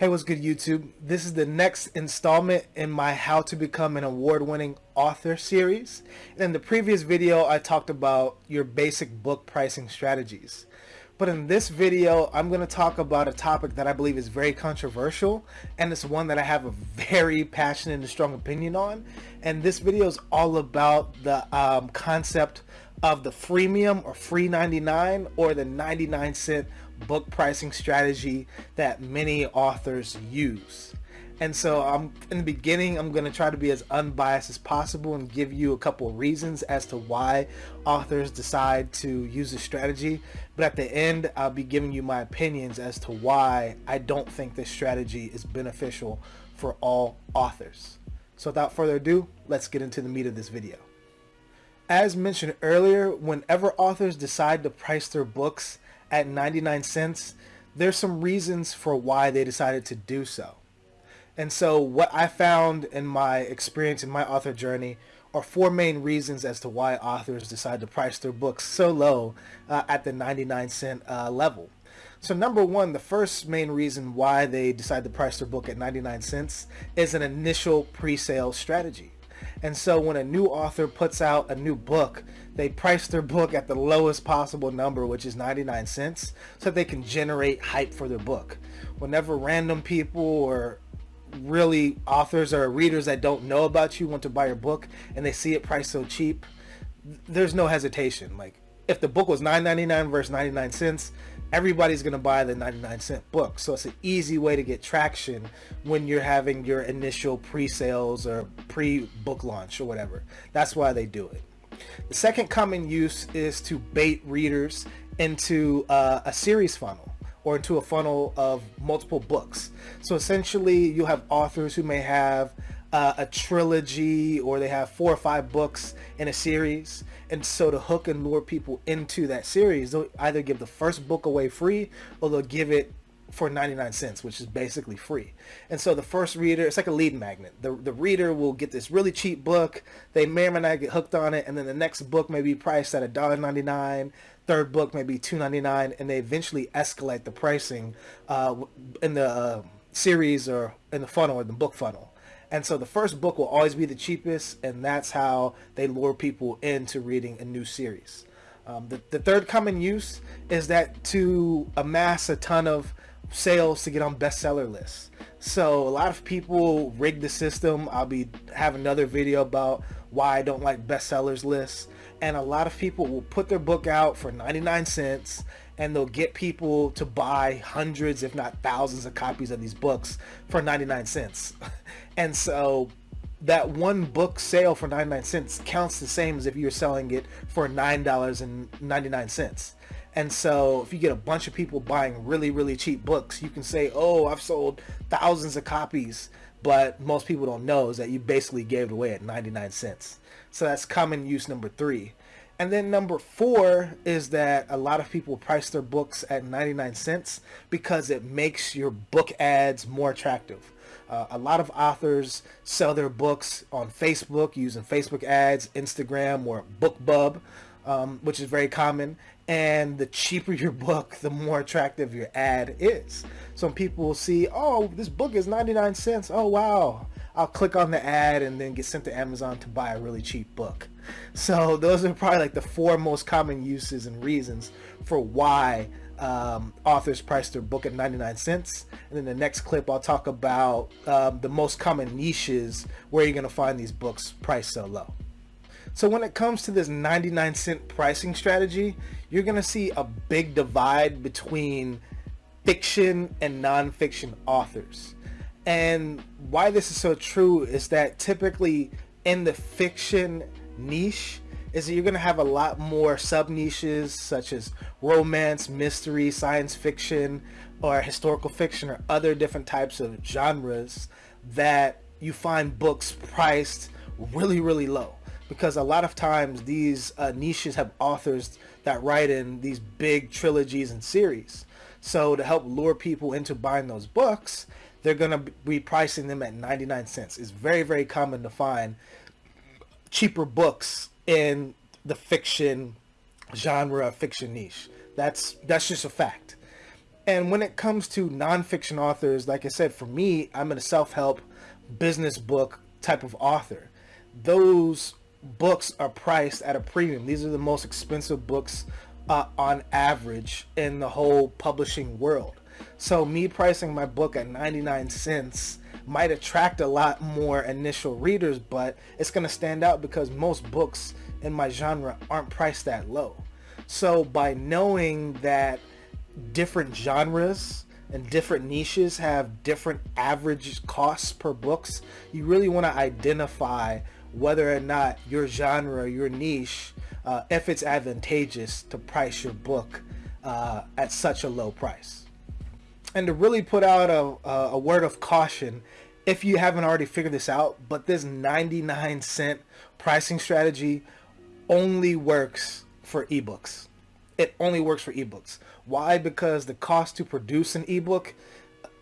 Hey, what's good YouTube? This is the next installment in my How to Become an Award-Winning Author series. In the previous video, I talked about your basic book pricing strategies. But in this video, I'm going to talk about a topic that I believe is very controversial and it's one that I have a very passionate and strong opinion on. And this video is all about the um, concept of the freemium or free 99 or the 99 cent book pricing strategy that many authors use. And so I'm in the beginning, I'm going to try to be as unbiased as possible and give you a couple reasons as to why authors decide to use this strategy. But at the end, I'll be giving you my opinions as to why I don't think this strategy is beneficial for all authors. So without further ado, let's get into the meat of this video. As mentioned earlier, whenever authors decide to price their books at 99 cents, there's some reasons for why they decided to do so. And so what I found in my experience in my author journey are four main reasons as to why authors decide to price their books so low uh, at the 99 cent uh, level. So number one, the first main reason why they decide to price their book at 99 cents is an initial pre-sale strategy. And so when a new author puts out a new book, they price their book at the lowest possible number, which is 99 cents, so they can generate hype for their book. Whenever random people or really authors or readers that don't know about you want to buy your book and they see it priced so cheap, there's no hesitation. Like if the book was 9.99 versus 99 cents, everybody's going to buy the 99 cent book. So it's an easy way to get traction when you're having your initial pre-sales or pre-book launch or whatever. That's why they do it. The second common use is to bait readers into uh, a series funnel or into a funnel of multiple books. So essentially you have authors who may have uh, a trilogy or they have four or five books in a series. And so to hook and lure people into that series they'll either give the first book away free or they'll give it for 99 cents which is basically free. And so the first reader it's like a lead magnet. The, the reader will get this really cheap book. They may or may not get hooked on it. And then the next book may be priced at a dollar 99 third book may be 2.99 and they eventually escalate the pricing uh, in the uh, series or in the funnel or the book funnel and so the first book will always be the cheapest and that's how they lure people into reading a new series um, the, the third common use is that to amass a ton of sales to get on bestseller lists. So a lot of people rig the system. I'll be have another video about why I don't like bestsellers lists. And a lot of people will put their book out for 99 cents and they'll get people to buy hundreds if not thousands of copies of these books for 99 cents. and so that one book sale for 99 cents counts the same as if you're selling it for $9.99. And so if you get a bunch of people buying really, really cheap books, you can say, oh, I've sold thousands of copies. But most people don't know is that you basically gave it away at 99 cents. So that's common use number three. And then number four is that a lot of people price their books at 99 cents because it makes your book ads more attractive. Uh, a lot of authors sell their books on Facebook using Facebook ads, Instagram, or BookBub um, which is very common. And the cheaper your book, the more attractive your ad is. Some people will see, oh, this book is 99 cents. Oh, wow. I'll click on the ad and then get sent to Amazon to buy a really cheap book. So those are probably like the four most common uses and reasons for why um, authors price their book at 99 cents. And then the next clip, I'll talk about um, the most common niches where you're going to find these books priced so low. So when it comes to this 99 cent pricing strategy, you're going to see a big divide between fiction and nonfiction authors. And why this is so true is that typically in the fiction niche is that you're going to have a lot more sub niches such as romance, mystery, science fiction, or historical fiction or other different types of genres that you find books priced really, really low because a lot of times these uh, niches have authors that write in these big trilogies and series. So to help lure people into buying those books, they're going to be pricing them at 99 cents. It's very, very common to find cheaper books in the fiction genre, fiction niche. That's, that's just a fact. And when it comes to nonfiction authors, like I said, for me, I'm a self-help business book type of author. Those books are priced at a premium. These are the most expensive books uh, on average in the whole publishing world. So me pricing my book at 99 cents might attract a lot more initial readers, but it's going to stand out because most books in my genre aren't priced that low. So by knowing that different genres and different niches have different average costs per books, you really want to identify whether or not your genre, your niche, uh, if it's advantageous to price your book uh, at such a low price. And to really put out a, a word of caution, if you haven't already figured this out, but this 99 cent pricing strategy only works for ebooks. It only works for ebooks. Why? Because the cost to produce an ebook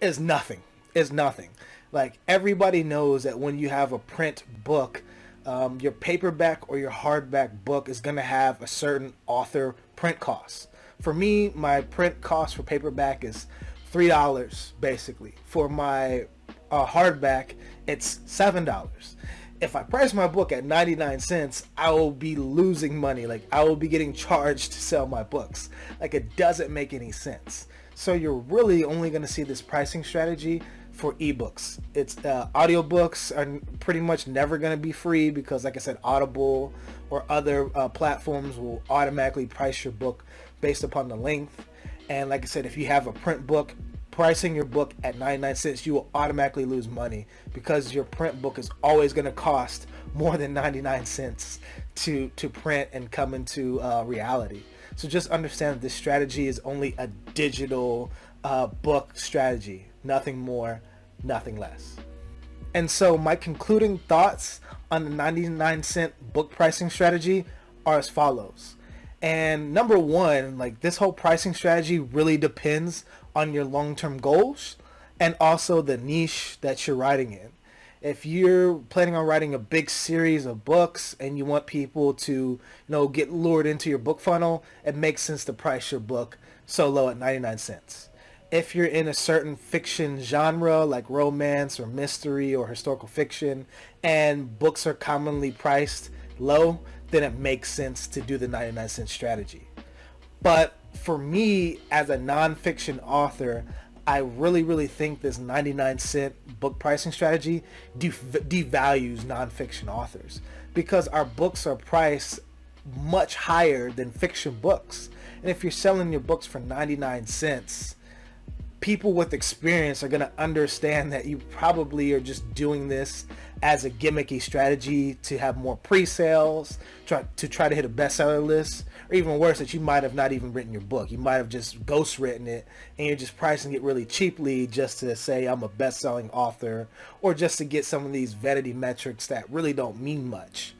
is nothing. Is nothing. Like everybody knows that when you have a print book, um, your paperback or your hardback book is going to have a certain author print cost. For me, my print cost for paperback is three dollars basically. For my uh, hardback, it's seven dollars. If I price my book at 99 cents, I will be losing money. Like I will be getting charged to sell my books. Like it doesn't make any sense. So you're really only going to see this pricing strategy for ebooks. It's uh, audiobooks are pretty much never going to be free because like I said, Audible or other uh, platforms will automatically price your book based upon the length. And like I said, if you have a print book, pricing your book at 99 cents, you will automatically lose money because your print book is always going to cost more than 99 cents to, to print and come into uh, reality. So just understand this strategy is only a digital uh, book strategy nothing more, nothing less. And so my concluding thoughts on the 99 cent book pricing strategy are as follows. And number one, like this whole pricing strategy really depends on your long-term goals and also the niche that you're writing in. If you're planning on writing a big series of books and you want people to, you know, get lured into your book funnel, it makes sense to price your book so low at 99 cents if you're in a certain fiction genre like romance or mystery or historical fiction and books are commonly priced low, then it makes sense to do the 99 cent strategy. But for me as a nonfiction author, I really, really think this 99 cent book pricing strategy devalues nonfiction authors because our books are priced much higher than fiction books. And if you're selling your books for 99 cents, people with experience are going to understand that you probably are just doing this as a gimmicky strategy to have more pre-sales, try, to try to hit a bestseller list, or even worse, that you might have not even written your book. You might have just ghost written it and you're just pricing it really cheaply just to say I'm a best-selling author or just to get some of these vanity metrics that really don't mean much.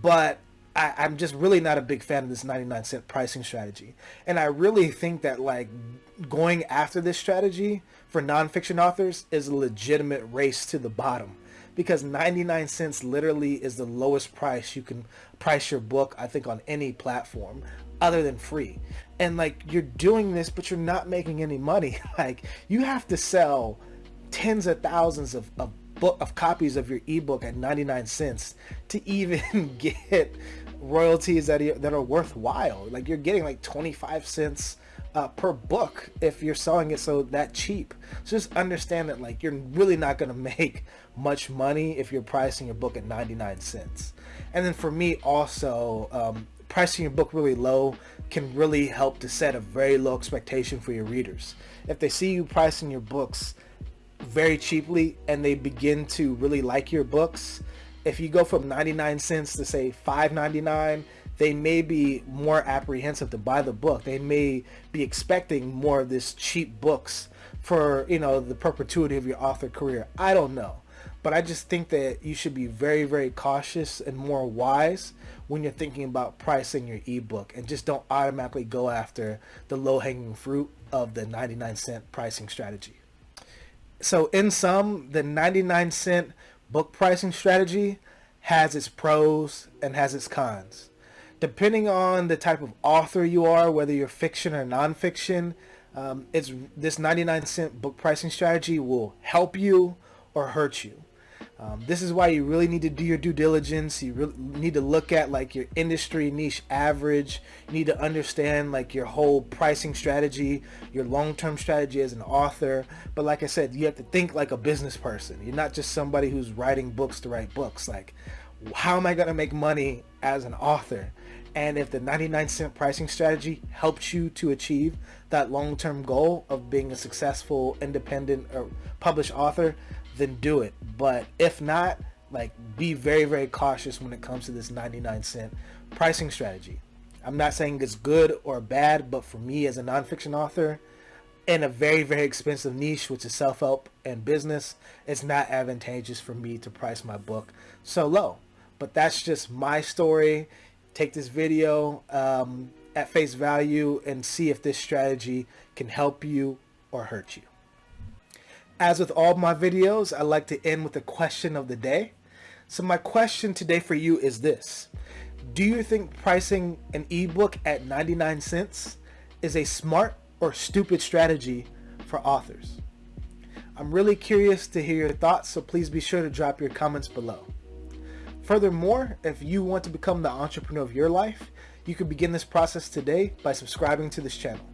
But I, I'm just really not a big fan of this 99 cent pricing strategy. And I really think that like going after this strategy for nonfiction authors is a legitimate race to the bottom. Because 99 cents literally is the lowest price you can price your book I think on any platform other than free. And like you're doing this but you're not making any money. Like you have to sell tens of thousands of, of book of copies of your ebook at 99 cents to even get royalties that are, that are worthwhile. Like you're getting like 25 cents uh, per book if you're selling it so that cheap. So just understand that like you're really not going to make much money if you're pricing your book at 99 cents. And then for me also, um, pricing your book really low can really help to set a very low expectation for your readers. If they see you pricing your books very cheaply and they begin to really like your books, if you go from 99 cents to say 5.99 they may be more apprehensive to buy the book. They may be expecting more of this cheap books for you know the perpetuity of your author career. I don't know. But i just think that you should be very very cautious and more wise when you're thinking about pricing your ebook and just don't automatically go after the low-hanging fruit of the 99 cent pricing strategy. So in sum the 99 cent book pricing strategy has its pros and has its cons. Depending on the type of author you are, whether you're fiction or nonfiction, Um, it's this 99 cent book pricing strategy will help you or hurt you. Um, this is why you really need to do your due diligence. You really need to look at like your industry niche average. You need to understand like your whole pricing strategy, your long-term strategy as an author. But like I said, you have to think like a business person. You're not just somebody who's writing books to write books. Like, how am I going to make money as an author? And if the 99 cent pricing strategy helps you to achieve that long-term goal of being a successful independent or published author, then do it. But if not, like be very, very cautious when it comes to this 99 cent pricing strategy. I'm not saying it's good or bad, but for me as a nonfiction author in a very, very expensive niche, which is self-help and business, it's not advantageous for me to price my book so low. But that's just my story. Take this video um, at face value and see if this strategy can help you or hurt you. As with all my videos, I like to end with a question of the day. So my question today for you is this. Do you think pricing an ebook at 99 cents is a smart or stupid strategy for authors? I'm really curious to hear your thoughts, so please be sure to drop your comments below. Furthermore, if you want to become the entrepreneur of your life, you can begin this process today by subscribing to this channel.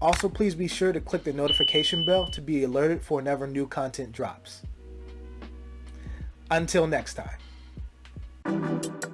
Also, please be sure to click the notification bell to be alerted for whenever new content drops. Until next time.